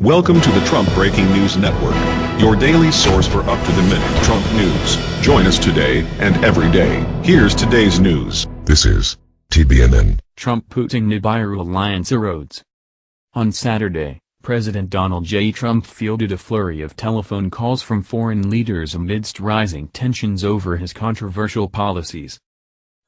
Welcome to the Trump Breaking News Network, your daily source for up-to-the-minute Trump news. Join us today and every day. Here's today's news. This is TBNN. Trump-Putin Nibiru alliance erodes. On Saturday, President Donald J. Trump fielded a flurry of telephone calls from foreign leaders amidst rising tensions over his controversial policies.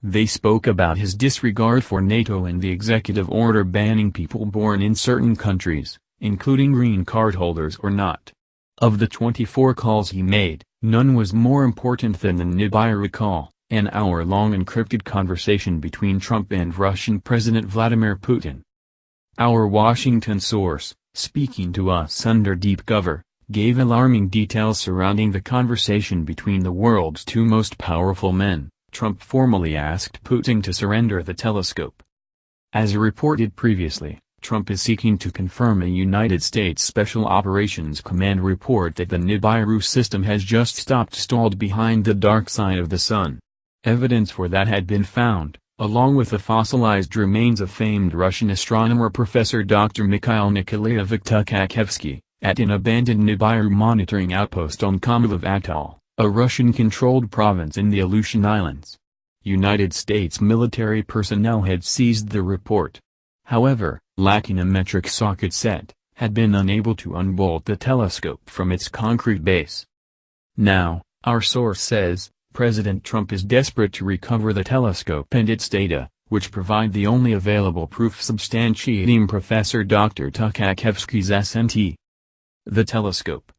They spoke about his disregard for NATO and the executive order banning people born in certain countries, including green card holders or not. Of the 24 calls he made, none was more important than the Nibiru call, an hour-long encrypted conversation between Trump and Russian President Vladimir Putin. Our Washington source, speaking to us under deep cover, gave alarming details surrounding the conversation between the world's two most powerful men. Trump formally asked Putin to surrender the telescope. As reported previously, Trump is seeking to confirm a United States Special Operations Command report that the Nibiru system has just stopped stalled behind the dark side of the sun. Evidence for that had been found, along with the fossilized remains of famed Russian astronomer Professor Dr. Mikhail Nikolaevich Tukhachevsky, at an abandoned Nibiru monitoring outpost on Komarov Atoll, a Russian-controlled province in the Aleutian Islands. United States military personnel had seized the report. However, lacking a metric socket set, had been unable to unbolt the telescope from its concrete base. Now, our source says, President Trump is desperate to recover the telescope and its data, which provide the only available proof substantiating Professor Dr. Tukhachevsky's SNT. The telescope.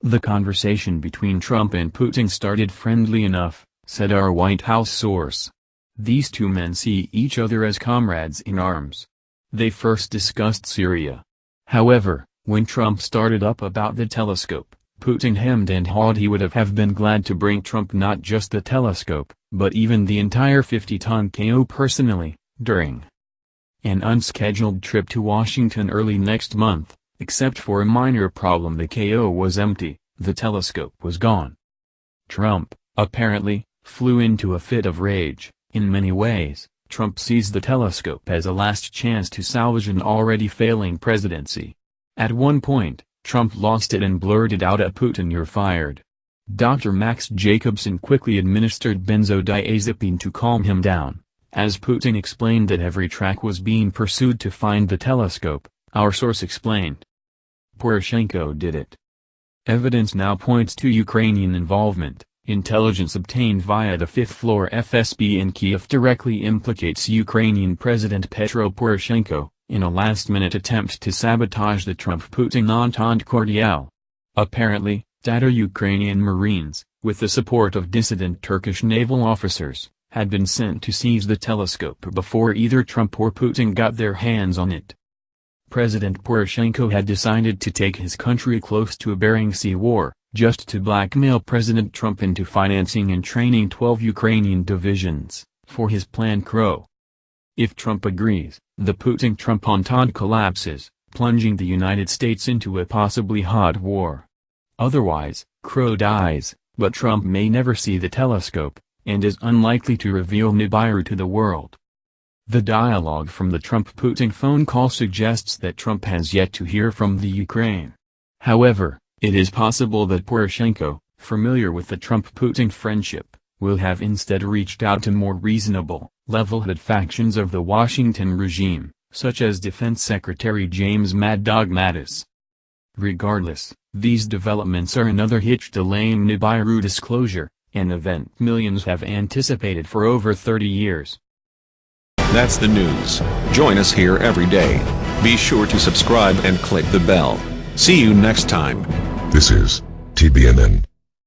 The conversation between Trump and Putin started friendly enough, said our White House source. These two men see each other as comrades in arms. They first discussed Syria. However, when Trump started up about the telescope, Putin hemmed and hawed he would have, have been glad to bring Trump not just the telescope, but even the entire 50-ton KO personally, during an unscheduled trip to Washington early next month, except for a minor problem the KO was empty, the telescope was gone. Trump, apparently, flew into a fit of rage, in many ways, Trump sees the telescope as a last chance to salvage an already failing presidency. At one point, Trump lost it and blurted out at Putin you're fired. Dr. Max Jacobson quickly administered benzodiazepine to calm him down. As Putin explained that every track was being pursued to find the telescope, our source explained. Poroshenko did it. Evidence now points to Ukrainian involvement. Intelligence obtained via the fifth-floor FSB in Kiev directly implicates Ukrainian President Petro Poroshenko, in a last-minute attempt to sabotage the Trump-Putin Entente Cordiale. Apparently, Tatar-Ukrainian Marines, with the support of dissident Turkish naval officers, had been sent to seize the telescope before either Trump or Putin got their hands on it. President Poroshenko had decided to take his country close to a Bering Sea war, just to blackmail President Trump into financing and training 12 Ukrainian divisions, for his plan Crow. If Trump agrees, the Putin-Trump entente collapses, plunging the United States into a possibly hot war. Otherwise, Crow dies, but Trump may never see the telescope, and is unlikely to reveal Nibiru to the world. The dialogue from the Trump-Putin phone call suggests that Trump has yet to hear from the Ukraine. However, it is possible that Poroshenko, familiar with the Trump-Putin friendship, will have instead reached out to more reasonable, level-headed factions of the Washington regime, such as Defense Secretary James Mad Dog Mattis. Regardless, these developments are another hitch delaying Nibiru disclosure, an event millions have anticipated for over 30 years. That's the news. Join us here every day. Be sure to subscribe and click the bell. See you next time. This is TBNN.